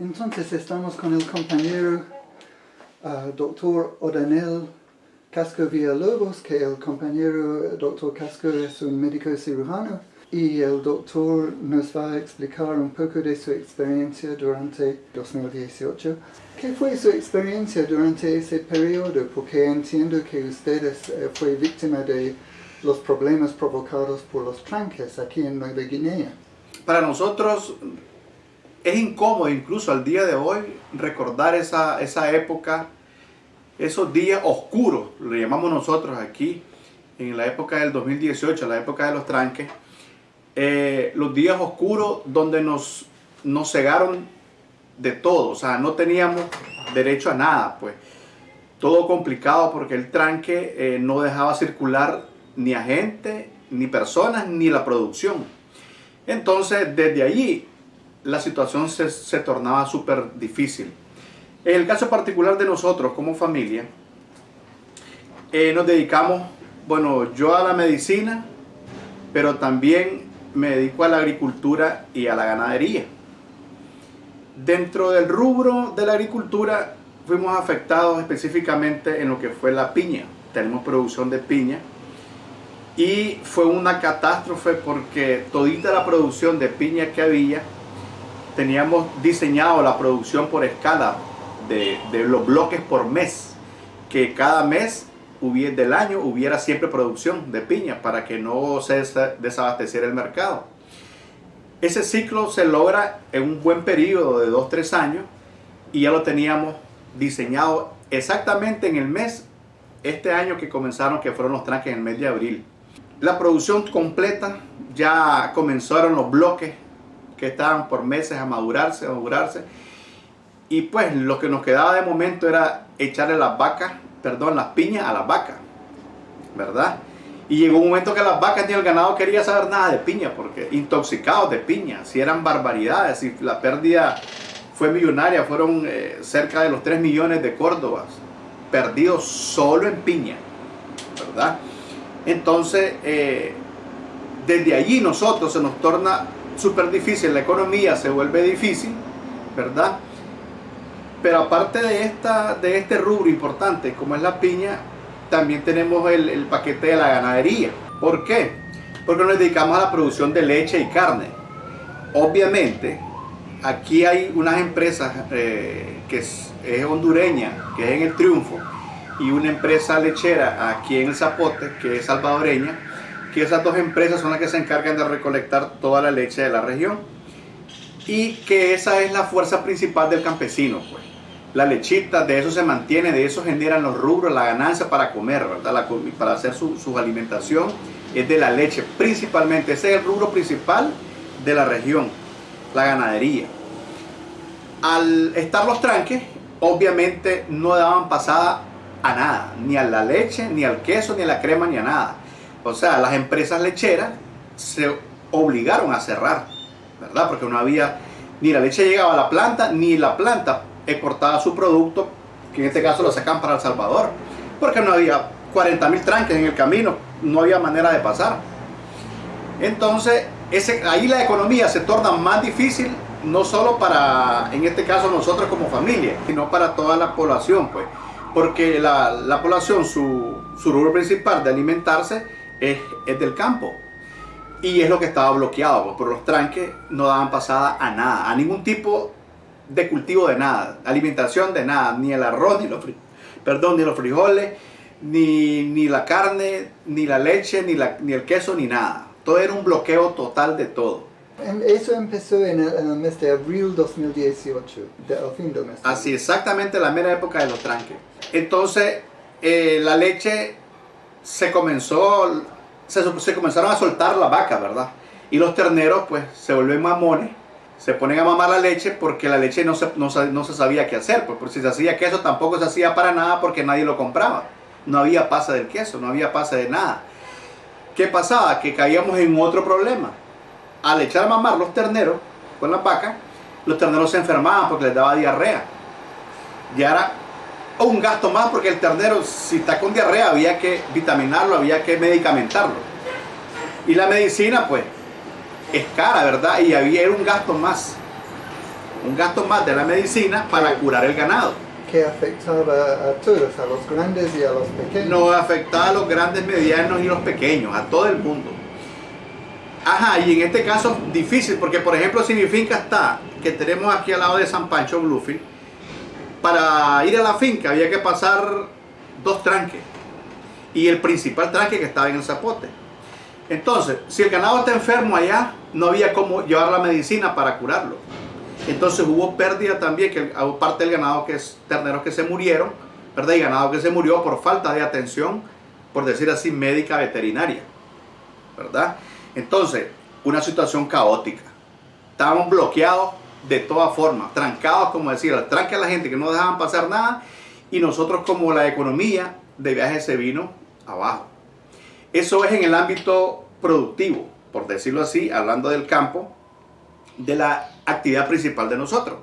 Entonces estamos con el compañero uh, doctor Odanel Casco Villalobos, que el compañero doctor Casco es un médico cirujano y el doctor nos va a explicar un poco de su experiencia durante 2018. ¿Qué fue su experiencia durante ese periodo? Porque entiendo que ustedes eh, fue víctima de los problemas provocados por los tranques aquí en Nueva Guinea. Para nosotros es incómodo incluso al día de hoy recordar esa, esa época, esos días oscuros, le llamamos nosotros aquí, en la época del 2018, la época de los tranques, eh, los días oscuros donde nos, nos cegaron de todo, o sea, no teníamos derecho a nada, pues. Todo complicado porque el tranque eh, no dejaba circular ni a gente, ni personas, ni la producción. Entonces, desde allí, la situación se, se tornaba súper difícil. En el caso particular de nosotros como familia, eh, nos dedicamos, bueno, yo a la medicina, pero también me dedico a la agricultura y a la ganadería. Dentro del rubro de la agricultura fuimos afectados específicamente en lo que fue la piña. Tenemos producción de piña y fue una catástrofe porque todita la producción de piña que había teníamos diseñado la producción por escala de, de los bloques por mes que cada mes hubiera, del año hubiera siempre producción de piña para que no se desabasteciera el mercado. Ese ciclo se logra en un buen periodo de 2-3 años y ya lo teníamos diseñado exactamente en el mes, este año que comenzaron, que fueron los tranques en el mes de abril. La producción completa, ya comenzaron los bloques que estaban por meses a madurarse, a madurarse. Y pues lo que nos quedaba de momento era echarle las vacas perdón, las piñas a las vacas, ¿verdad? Y llegó un momento que las vacas ni el ganado quería saber nada de piña, porque intoxicados de piña, si eran barbaridades, si la pérdida fue millonaria, fueron eh, cerca de los 3 millones de córdobas perdidos solo en piña, ¿verdad? Entonces, eh, desde allí nosotros se nos torna súper difícil, la economía se vuelve difícil, ¿verdad? Pero aparte de, esta, de este rubro importante como es la piña, también tenemos el, paquete de la ganadería. ¿Por qué? Porque nos dedicamos a la producción de leche y carne. Obviamente, aquí hay unas empresas eh, que es, hondureña, que es en el Triunfo, y una empresa lechera aquí en el Zapote, que es salvadoreña, que esas dos empresas son las que se encargan de recolectar toda la leche de la región y que esa es la fuerza principal del campesino. Pues la lechita, de eso se mantiene, de eso generan los rubros, la ganancia para comer, ¿verdad? para hacer su, alimentación, es de la leche principalmente. Ese es el rubro principal de la región, la ganadería. Al estar los tranques, obviamente no daban pasada a nada, ni a la leche, ni al queso, ni a la crema, ni a nada. O sea, las empresas lecheras se obligaron a cerrar, ¿verdad? Porque no había, ni la leche llegaba a la planta, ni la planta exportaba su producto, que en este caso lo sacan para El Salvador, porque no había 40 mil tranques en el camino, no había manera de pasar. Entonces, ahí la economía se torna más difícil, no solo para, en este caso, nosotros como familia, sino para toda la población, pues. Porque la, la población, su, su rubro principal de alimentarse es, es del campo y es lo que estaba bloqueado, pues, por los tranques no daban pasada a nada, a ningún tipo de cultivo de nada, alimentación de nada, ni el arroz, ni los, perdón, ni los frijoles, ni, ni, la carne, ni la leche, ni, la, ni el queso, ni nada. Todo era un bloqueo total de todo. Em, eso empezó en el, mes de abril 2018, de, fin del mes. Así, exactamente la mera época de los tranques. Entonces, eh, la leche se comenzó, se, comenzaron a soltar la vaca, ¿verdad? Y los terneros, pues, se vuelven mamones se ponen a mamar la leche porque la leche no se, no, no se sabía qué hacer. Pues, si se hacía queso tampoco se hacía para nada porque nadie lo compraba. No había pasa del queso, no había pasa de nada. ¿Qué pasaba? Que caíamos en otro problema. Al echar a mamar los terneros con la vaca, los terneros se enfermaban porque les daba diarrea. Y era un gasto más porque el ternero, si está con diarrea, había que vitaminarlo, había que medicamentarlo. Y la medicina, pues, es cara, ¿verdad? Y había era un gasto más. un gasto más de la medicina para curar el ganado. que afectaba a todos, a los grandes y a los pequeños. No afectaba a los grandes, medianos y los pequeños, a todo el mundo. Ajá, y en este caso difícil, porque por ejemplo si mi finca está, que tenemos aquí al lado de San Pancho Bluefield, para ir a la finca había que pasar dos tranques. Y el principal tranque que estaba en el zapote. Entonces, si el ganado está enfermo allá, no había cómo llevar la medicina para curarlo. Entonces hubo pérdida también, que parte del ganado que es terneros que se murieron, ¿verdad? Y ganado que se murió por falta de atención, por decir así, médica veterinaria, ¿verdad? Entonces, una situación caótica. Estábamos bloqueados de todas formas, trancados, como decía, tranque a la gente que no dejaban pasar nada, y nosotros como la economía de viaje se vino abajo. Eso es en el ámbito productivo, por decirlo así, hablando del campo, de la actividad principal de nosotros.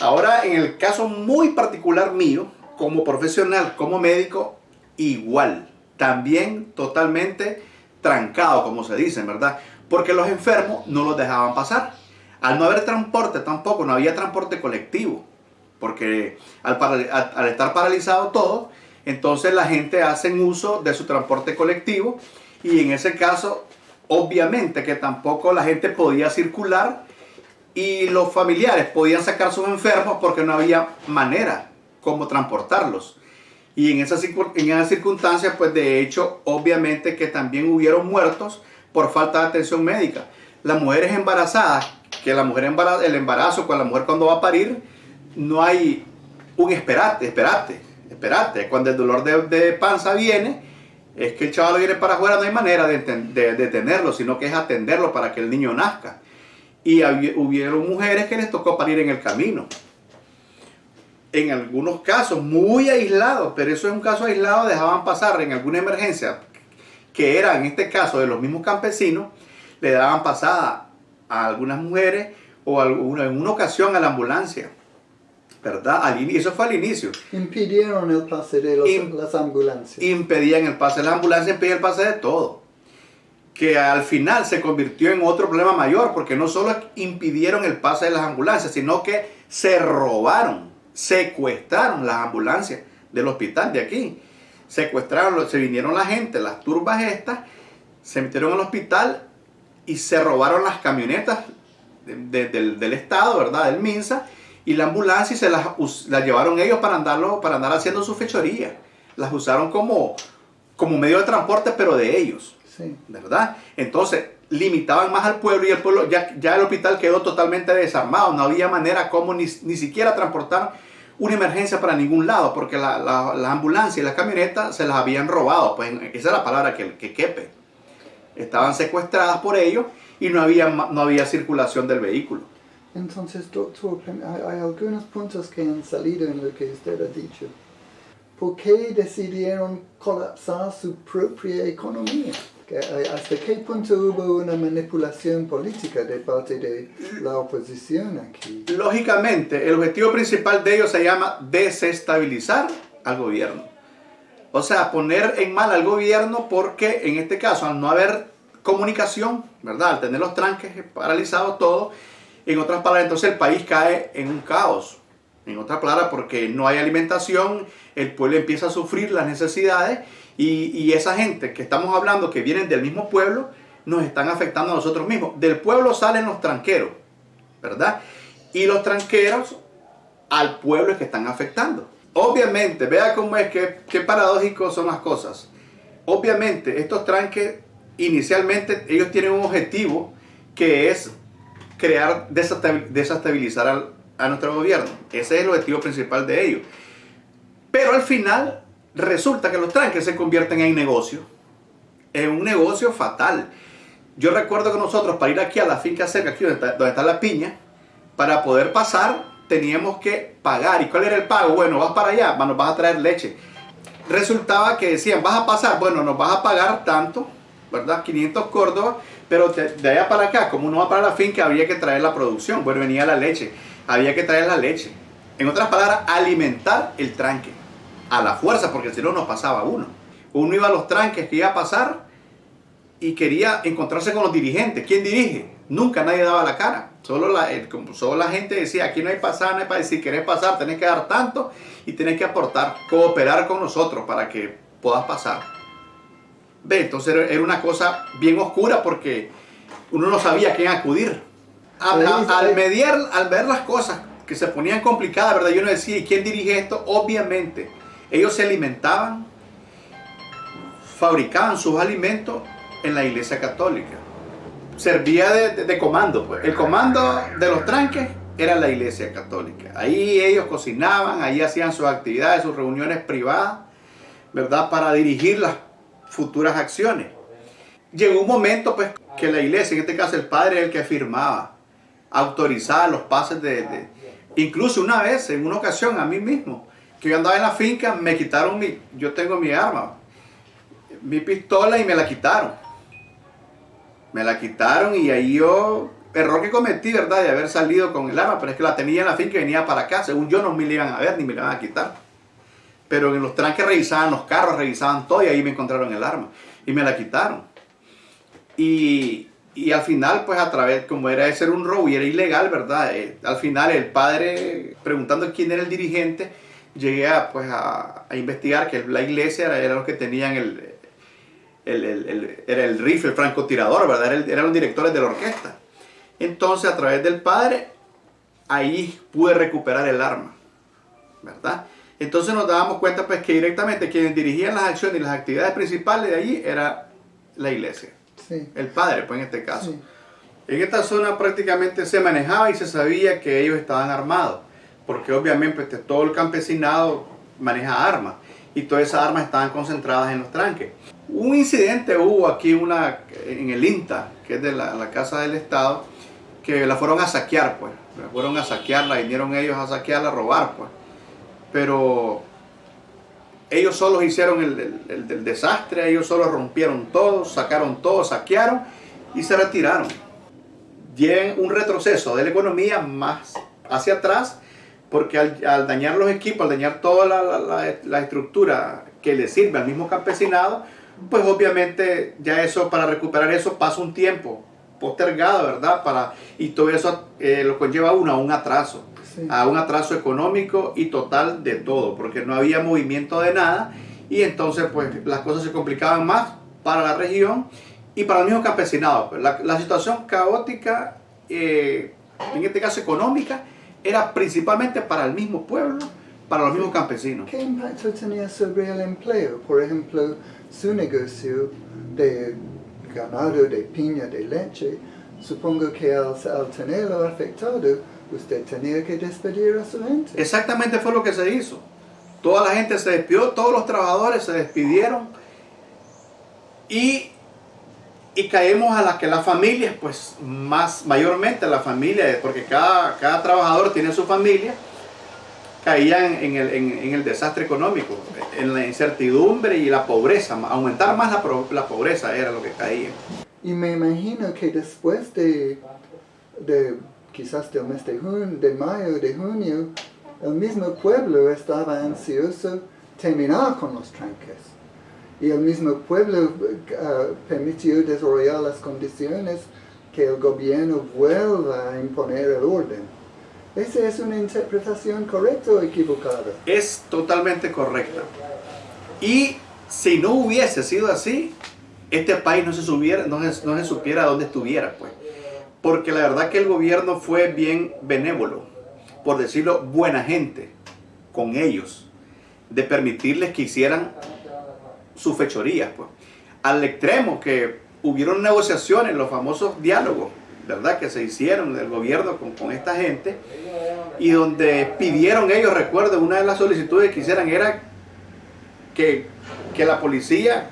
Ahora, en el caso muy particular mío, como profesional, como médico, igual, también totalmente trancado, como se dice, ¿verdad? Porque los enfermos no los dejaban pasar. Al no haber transporte tampoco, no había transporte colectivo, porque al, estar paralizado todo, entonces la gente hace uso de su transporte colectivo y en ese caso, obviamente que tampoco la gente podía circular y los familiares podían sacar sus enfermos porque no había manera como transportarlos. Y en esas, en esas circunstancias, pues de hecho, obviamente que también hubieron muertos por falta de atención médica. Las mujeres embarazadas, que la mujer el embarazo con la mujer cuando va a parir, no hay un esperate, esperate, esperate. Cuando el dolor de, panza viene, es que el chaval viene para afuera, no hay manera de, de detenerlo, sino que es atenderlo para que el niño nazca y hubieron mujeres que les tocó parir en el camino. En algunos casos muy aislados, pero eso es un caso aislado, dejaban pasar en alguna emergencia, que era en este caso de los mismos campesinos, le daban pasada a algunas mujeres o alguna, en una ocasión a la ambulancia. ¿Verdad? Al, eso fue al inicio. Impidieron el pase de las ambulancias. Impedían el pase de las ambulancias, impedían el pase de todo que al final se convirtió en otro problema mayor, porque no solo impidieron el pase de las ambulancias, sino que se robaron, secuestraron las ambulancias del hospital de aquí. Secuestraron, se vinieron la gente, las turbas estas, se metieron al hospital y se robaron las camionetas del, Estado, ¿verdad? Del MINSA, y la ambulancia y se las, llevaron ellos para, andarlo, para andar haciendo su fechoría. Las usaron como, como medio de transporte, pero de ellos. ¿Verdad? Entonces, limitaban más al pueblo y el pueblo, ya, ya el hospital quedó totalmente desarmado, no había manera como ni, siquiera transportar una emergencia para ningún lado, porque la, la, ambulancia y las camionetas se las habían robado, pues esa es la palabra que, que quepe. Estaban secuestradas por ellos y no había, no había circulación del vehículo. Entonces, doctor, hay algunos puntos que han salido en lo que usted ha dicho. ¿Por qué decidieron colapsar su propia economía? ¿Hasta qué punto hubo una manipulación política de parte de la oposición aquí? Lógicamente, el objetivo principal de ellos se llama desestabilizar al gobierno. O sea, poner en mal al gobierno porque en este caso, al no haber comunicación, ¿verdad? Al tener los tranques paralizados todo, en otras palabras, entonces el país cae en un caos. En otras palabras, porque no hay alimentación, el pueblo empieza a sufrir las necesidades y, esa gente que estamos hablando, que vienen del mismo pueblo, nos están afectando a nosotros mismos. Del pueblo salen los tranqueros, ¿verdad? Y los tranqueros al pueblo es que están afectando. Obviamente, vea cómo es que qué paradójicos son las cosas. Obviamente, estos tranques inicialmente ellos tienen un objetivo que es crear, desestabilizar a nuestro gobierno. Ese es el objetivo principal de ellos. Pero al final resulta que los tranques se convierten en negocio, en un negocio fatal. Yo recuerdo que nosotros para ir aquí a la finca cerca, aquí donde está, la piña, para poder pasar teníamos que pagar. ¿Y cuál era el pago? Bueno, vas para allá, nos vas a traer leche. Resultaba que decían, vas a pasar, bueno, nos vas a pagar tanto, ¿verdad? 500 Córdoba, pero de, allá para acá, como uno va para la finca, había que traer la producción. Bueno, venía la leche, había que traer la leche. En otras palabras, alimentar el tranque a la fuerza, porque si no nos pasaba uno. Uno iba a los tranques que iba a pasar y quería encontrarse con los dirigentes. ¿Quién dirige? Nunca nadie daba la cara. Solo la, solo la gente decía, aquí no hay pasar, no hay pasar. Si querés pasar, tenés que dar tanto y tenés que aportar, cooperar con nosotros para que puedas pasar. Ve, entonces era una cosa bien oscura porque uno no sabía a quién acudir. al, mediar, al ver las cosas que se ponían complicadas, ¿verdad? Yo no decía, ¿y quién dirige esto? Obviamente, ellos se alimentaban, fabricaban sus alimentos en la iglesia católica. Servía de, comando, pues. El comando de los tranques era la iglesia católica. Ahí ellos cocinaban, ahí hacían sus actividades, sus reuniones privadas, ¿verdad? Para dirigir las futuras acciones. Llegó un momento, pues, que la iglesia, en este caso el padre, es el que firmaba, autorizaba los pases de, Incluso una vez, en una ocasión, a mí mismo, que yo andaba en la finca, me quitaron mi... Yo tengo mi arma, mi pistola y me la quitaron. Me la quitaron y ahí yo... Error que cometí, ¿verdad? De haber salido con el arma, pero es que la tenía en la finca y venía para acá. Según yo no me iban a ver ni me iban a quitar. Pero en los tranques revisaban los carros, revisaban todo y ahí me encontraron el arma. Y me la quitaron. Y, y al final, pues a través, como era de ser un robo y era ilegal, ¿verdad? Eh, al final el padre, preguntando quién era el dirigente, llegué a, pues, a, investigar que la iglesia era, era los que tenían el, el, el, era el rifle, el francotirador, ¿verdad? Era eran los directores de la orquesta. Entonces, a través del padre, ahí pude recuperar el arma, ¿verdad? Entonces nos dábamos cuenta pues que directamente quienes dirigían las acciones y las actividades principales de allí era la iglesia. El padre, pues en este caso. En esta zona prácticamente se manejaba y se sabía que ellos estaban armados, porque obviamente pues, todo el campesinado maneja armas y todas esas armas estaban concentradas en los tranques. Un incidente hubo aquí una, en el INTA, que es de la, Casa del Estado, que la fueron a saquear, pues. La fueron a saquearla, vinieron ellos a saquearla, a robar, pues. Pero ellos solos hicieron el, desastre, ellos solos rompieron todo, sacaron todo, saquearon y se retiraron. Tienen un retroceso de la economía más hacia atrás porque al, dañar los equipos, al dañar toda la, estructura que le sirve al mismo campesinado, pues obviamente ya eso, para recuperar eso pasa un tiempo postergado, ¿verdad? Para, y todo eso eh, lo conlleva uno a un atraso a un atraso económico y total de todo, porque no había movimiento de nada y entonces pues las cosas se complicaban más para la región y para el mismo campesinado. Pues, la, situación caótica, eh, en este caso económica, era principalmente para el mismo pueblo, para los mismos campesinos. ¿Qué impacto tenía sobre el empleo? Por ejemplo, su negocio de ganado, de piña, de leche, supongo que al, al tenerlo afectado, usted tenía que despedir a su gente. Exactamente fue lo que se hizo. Toda la gente se despidió, todos los trabajadores se despidieron y, y caemos a las que las familias, pues más mayormente la familia, porque cada, cada trabajador tiene su familia, caían en el, en, el, desastre económico, en la incertidumbre y la pobreza, aumentar más la, la pobreza era lo que caía. Y me imagino que después de, de quizás del mes de, junio, de mayo, de junio, el mismo pueblo estaba ansioso terminar con los tranques. Y el mismo pueblo uh, permitió desarrollar las condiciones que el gobierno vuelva a imponer el orden. ¿Esa es una interpretación correcta o equivocada? Es totalmente correcta. Y si no hubiese sido así, este país no se, subiera, no se, supiera dónde estuviera. Pues porque la verdad que el gobierno fue bien benévolo, por decirlo, buena gente con ellos, de permitirles que hicieran sus fechorías, pues. Al extremo que hubieron negociaciones, los famosos diálogos, ¿verdad? Que se hicieron del gobierno con esta gente, y donde pidieron ellos, recuerdo, una de las solicitudes que hicieran era que, que la policía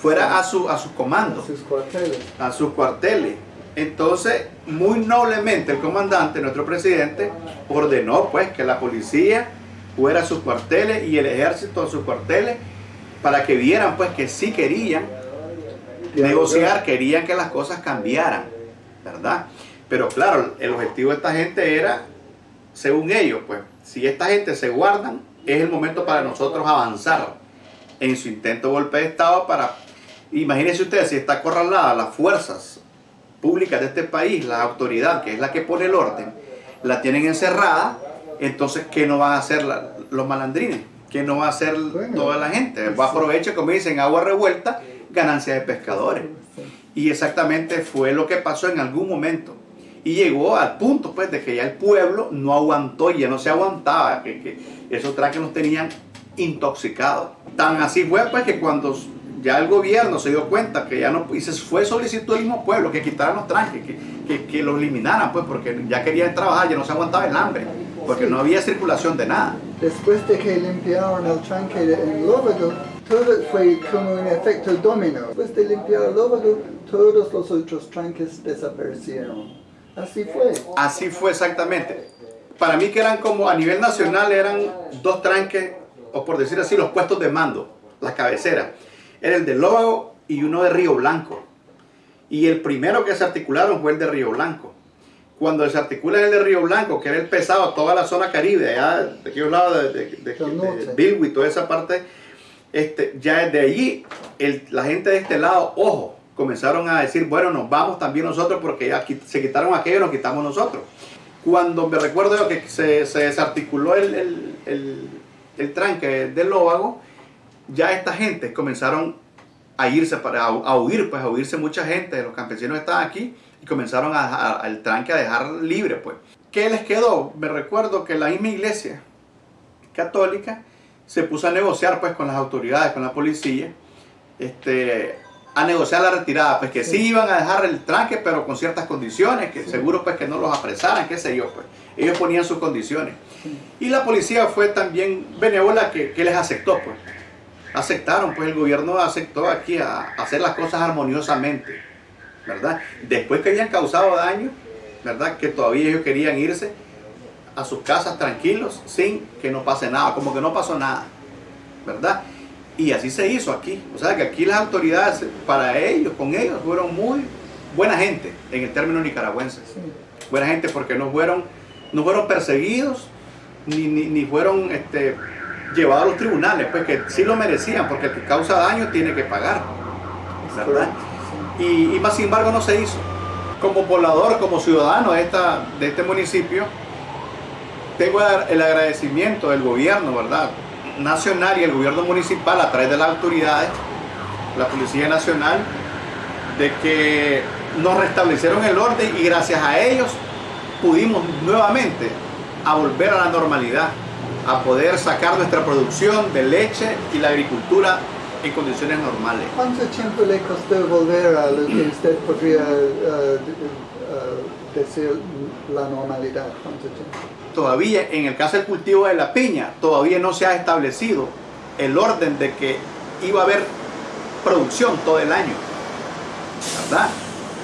fuera a, su, a sus comandos, a sus cuarteles. A sus cuarteles entonces, muy noblemente el comandante, nuestro presidente, ordenó pues que la policía fuera a sus cuarteles y el ejército a sus cuarteles para que vieran pues que sí querían negociar, querían que las cosas cambiaran, ¿verdad? Pero claro, el objetivo de esta gente era, según ellos, pues, si esta gente se guardan, es el momento para nosotros avanzar en su intento de golpe de Estado para, imagínense ustedes, si está acorralada las fuerzas públicas de este país, la autoridad, que es la que pone el orden, la tienen encerrada, entonces, ¿qué no van a hacer los malandrines? ¿Qué no va a hacer toda la gente? Va a aprovechar, como dicen, agua revuelta, ganancia de pescadores. Y exactamente fue lo que pasó en algún momento. Y llegó al punto, pues, de que ya el pueblo no aguantó, ya no se aguantaba, que, que esos trajes nos tenían intoxicados. Tan así fue, pues, que cuando ya el gobierno se dio cuenta que ya no, y se fue solicitó el mismo pueblo que quitaran los tranques, que, que, que los eliminaran, pues, porque ya querían trabajar, ya no se aguantaba el hambre, porque no había circulación de nada. Después de que limpiaron el tranque en Lóvago, todo fue como un efecto dominó. Después de limpiar el Lóvago, todos los otros tranques desaparecieron. Así fue. Así fue exactamente. Para mí que eran como a nivel nacional eran dos tranques, o por decir así, los puestos de mando, las cabeceras era el de Lóvago y uno de Río Blanco. Y el primero que se articularon fue el de Río Blanco. Cuando se articula el de Río Blanco, que era el pesado, toda la zona caribe, allá de aquellos lados de, de, de, toda esa parte, este, ya desde allí la gente de este lado, ojo, comenzaron a decir, bueno, nos vamos también nosotros porque ya se quitaron aquello, nos quitamos nosotros. Cuando me recuerdo que se, se desarticuló el, el, el, el tranque del Lóvago, ya esta gente comenzaron a irse, para, a, huir, pues a huirse mucha gente, los campesinos estaban aquí y comenzaron al tranque a dejar libre, pues. ¿Qué les quedó? Me recuerdo que la misma iglesia católica se puso a negociar pues con las autoridades, con la policía, este, a negociar la retirada, pues que sí. iban a dejar el tranque, pero con ciertas condiciones, que seguro pues que no los apresaran, qué sé yo, pues. Ellos ponían sus condiciones. Y la policía fue también benévola que, que les aceptó, pues aceptaron, pues el gobierno aceptó aquí a, hacer las cosas armoniosamente, ¿verdad? Después que habían causado daño, ¿verdad? Que todavía ellos querían irse a sus casas tranquilos sin que no pase nada, como que no pasó nada, ¿verdad? Y así se hizo aquí. O sea que aquí las autoridades, para ellos, con ellos, fueron muy buena gente en el término nicaragüense. Buena gente porque no fueron, no fueron perseguidos, ni, ni, ni fueron este, llevado a los tribunales, pues que sí lo merecían, porque el que causa daño tiene que pagar, ¿verdad? Y, más sin embargo no se hizo. Como poblador, como ciudadano de, esta, de este municipio, tengo el agradecimiento del gobierno, ¿verdad? Nacional y el gobierno municipal a través de las autoridades, la Policía Nacional, de que nos restablecieron el orden y gracias a ellos pudimos nuevamente a volver a la normalidad a poder sacar nuestra producción de leche y la agricultura en condiciones normales. ¿Cuánto tiempo le costó volver a lo que usted podría uh, uh, decir la normalidad? ¿Cuánto tiempo? Todavía, en el caso del cultivo de la piña, todavía no se ha establecido el orden de que iba a haber producción todo el año. ¿Verdad?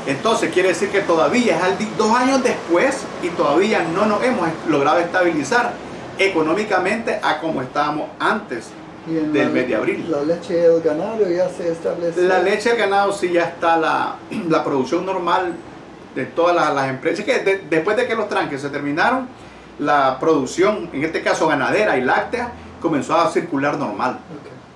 Entonces quiere decir que todavía es dos años después y todavía no nos hemos logrado estabilizar económicamente a como estábamos antes del mes de abril. ¿La leche del ganado ya se establece? La leche del ganado sí ya está la, la producción normal de todas las, empresas. que después de que los tranques se terminaron, la producción, en este caso ganadera y láctea, comenzó a circular normal.